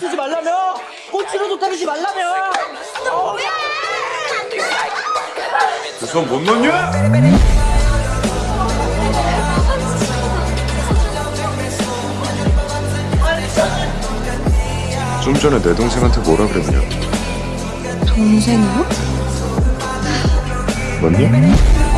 쓰지 말라며 꼬치로도 때리지 말라며 그손못 넣냐? 좀 전에 내 동생한테 뭐라 그랬냐? 동생이요? 맞니?